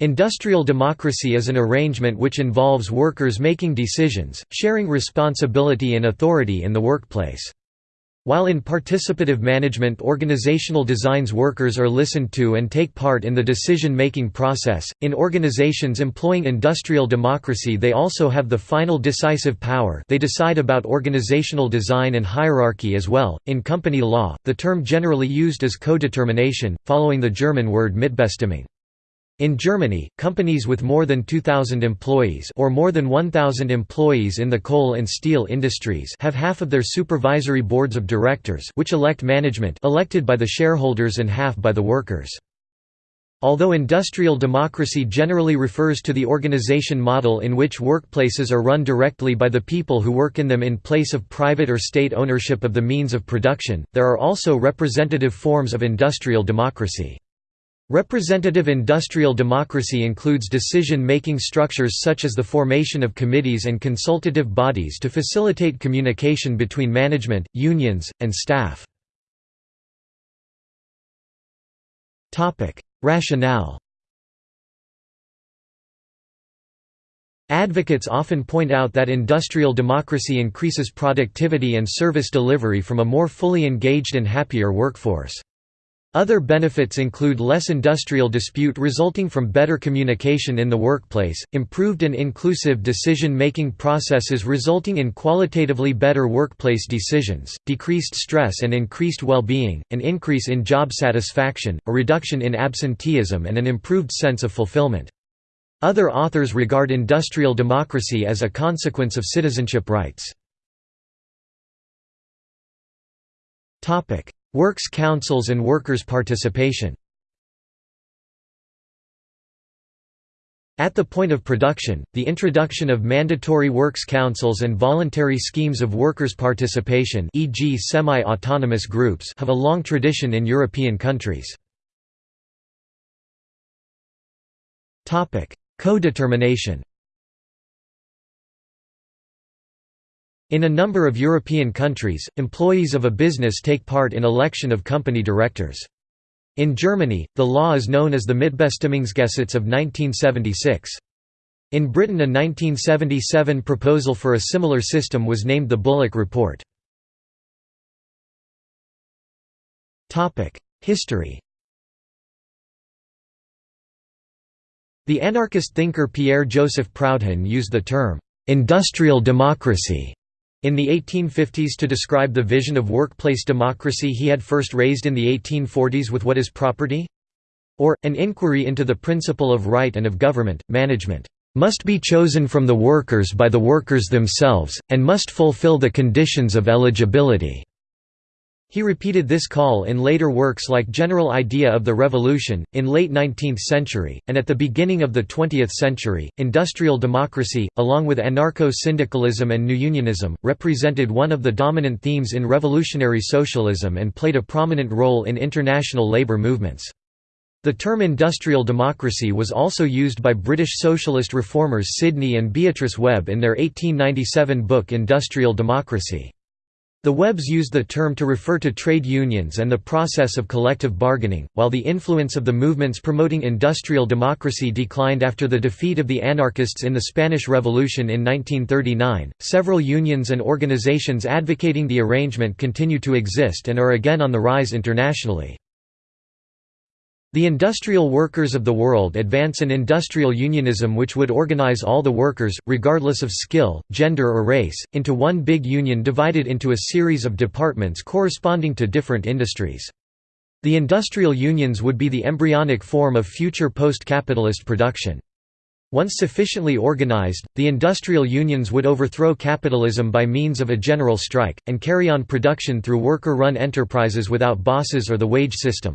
Industrial democracy is an arrangement which involves workers making decisions, sharing responsibility and authority in the workplace. While in participative management organizational designs workers are listened to and take part in the decision-making process, in organizations employing industrial democracy they also have the final decisive power they decide about organizational design and hierarchy as well. In company law, the term generally used is co-determination, following the German word Mitbestimmung. In Germany, companies with more than 2,000 employees or more than 1,000 employees in the coal and steel industries have half of their supervisory boards of directors which elect management elected by the shareholders and half by the workers. Although industrial democracy generally refers to the organization model in which workplaces are run directly by the people who work in them in place of private or state ownership of the means of production, there are also representative forms of industrial democracy. Representative industrial democracy includes decision-making structures such as the formation of committees and consultative bodies to facilitate communication between management, unions, and staff. Rationale Advocates often point out that industrial democracy increases productivity and service delivery from a more fully engaged and happier workforce. Other benefits include less industrial dispute resulting from better communication in the workplace, improved and inclusive decision-making processes resulting in qualitatively better workplace decisions, decreased stress and increased well-being, an increase in job satisfaction, a reduction in absenteeism and an improved sense of fulfillment. Other authors regard industrial democracy as a consequence of citizenship rights. Works councils and workers' participation At the point of production, the introduction of mandatory works councils and voluntary schemes of workers' participation e.g. semi-autonomous groups have a long tradition in European countries. Co-determination In a number of European countries, employees of a business take part in election of company directors. In Germany, the law is known as the Mitbestimmungsgesetz of 1976. In Britain a 1977 proposal for a similar system was named the Bullock Report. History The anarchist thinker Pierre-Joseph Proudhon used the term, "'industrial democracy' In the 1850s to describe the vision of workplace democracy he had first raised in the 1840s with what is property? Or, an inquiry into the principle of right and of government, management must be chosen from the workers by the workers themselves, and must fulfill the conditions of eligibility. He repeated this call in later works like General Idea of the Revolution, in late 19th century, and at the beginning of the 20th century. Industrial democracy, along with anarcho-syndicalism and new unionism, represented one of the dominant themes in revolutionary socialism and played a prominent role in international labour movements. The term industrial democracy was also used by British socialist reformers Sidney and Beatrice Webb in their 1897 book Industrial Democracy. The Webbs used the term to refer to trade unions and the process of collective bargaining, while the influence of the movements promoting industrial democracy declined after the defeat of the anarchists in the Spanish Revolution in 1939. Several unions and organizations advocating the arrangement continue to exist and are again on the rise internationally. The industrial workers of the world advance an industrial unionism which would organize all the workers, regardless of skill, gender or race, into one big union divided into a series of departments corresponding to different industries. The industrial unions would be the embryonic form of future post-capitalist production. Once sufficiently organized, the industrial unions would overthrow capitalism by means of a general strike, and carry on production through worker-run enterprises without bosses or the wage system.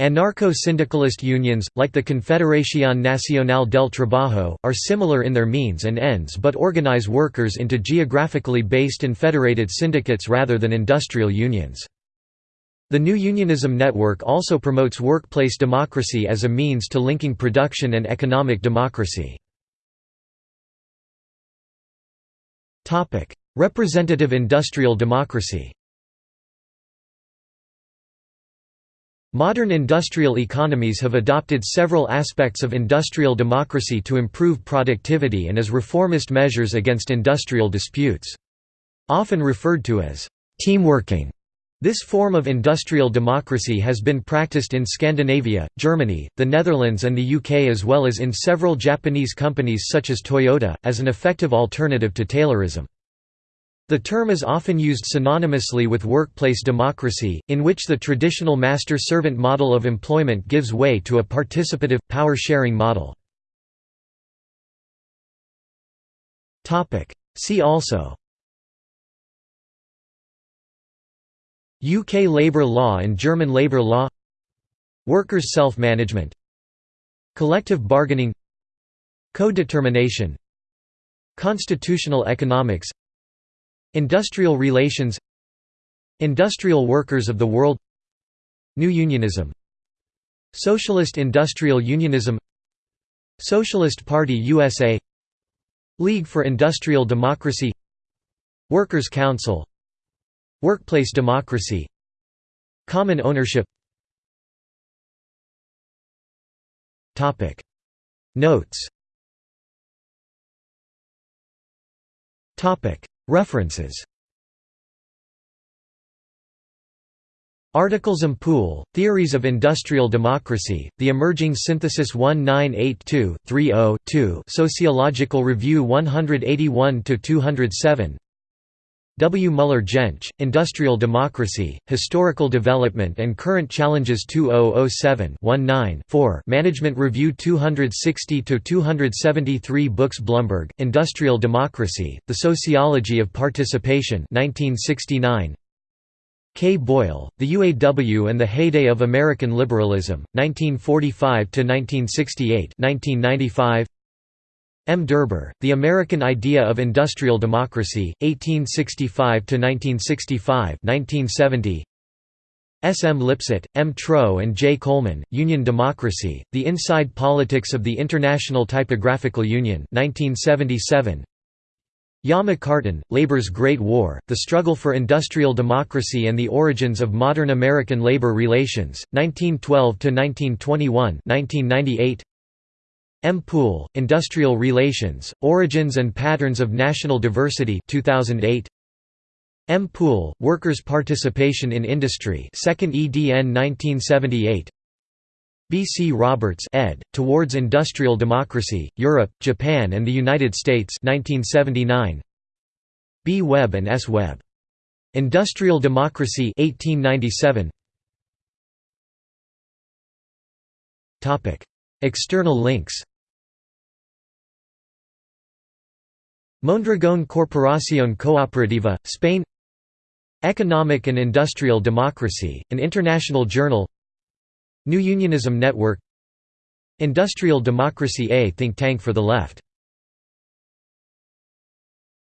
Anarcho-syndicalist unions, like the Confederación Nacional del Trabajo, are similar in their means and ends but organize workers into geographically based and federated syndicates rather than industrial unions. The New Unionism network also promotes workplace democracy as a means to linking production and economic democracy. Representative industrial democracy Modern industrial economies have adopted several aspects of industrial democracy to improve productivity and as reformist measures against industrial disputes. Often referred to as teamworking, this form of industrial democracy has been practiced in Scandinavia, Germany, the Netherlands and the UK as well as in several Japanese companies such as Toyota, as an effective alternative to Taylorism. The term is often used synonymously with workplace democracy, in which the traditional master-servant model of employment gives way to a participative, power-sharing model. See also UK labour law and German labour law Workers' self-management Collective bargaining Co-determination Constitutional economics Industrial relations Industrial workers of the world New unionism Socialist industrial unionism Socialist Party USA League for Industrial Democracy Workers' Council Workplace democracy Common ownership. Notes References. Articles Poole, Theories of Industrial Democracy, The Emerging Synthesis 1982-30-2 Sociological Review 181–207 W. Muller Jentsch, Industrial Democracy, Historical Development and Current Challenges 2007-19-4 Management Review 260–273 Books Blumberg, Industrial Democracy, The Sociology of Participation 1969. K. Boyle, The UAW and the Heyday of American Liberalism, 1945–1968 1995. M. Derber, The American Idea of Industrial Democracy, 1865–1965 1970. S. M. Lipset, M. Trow and J. Coleman, Union Democracy, The Inside Politics of the International Typographical Union 1977. Ya McCartin, Labor's Great War, The Struggle for Industrial Democracy and the Origins of Modern American Labor Relations, 1912–1921 1998. M. Poole, Industrial Relations, Origins and Patterns of National Diversity 2008. M. Poole, Workers' Participation in Industry 2nd EDN 1978 B. C. Roberts ed., Towards Industrial Democracy, Europe, Japan and the United States 1979. B. Webb and S. Webb. Industrial Democracy 1897. External links Mondragón Corporación Cooperativa, Spain Economic and Industrial Democracy, an international journal New Unionism Network Industrial Democracy A think tank for the left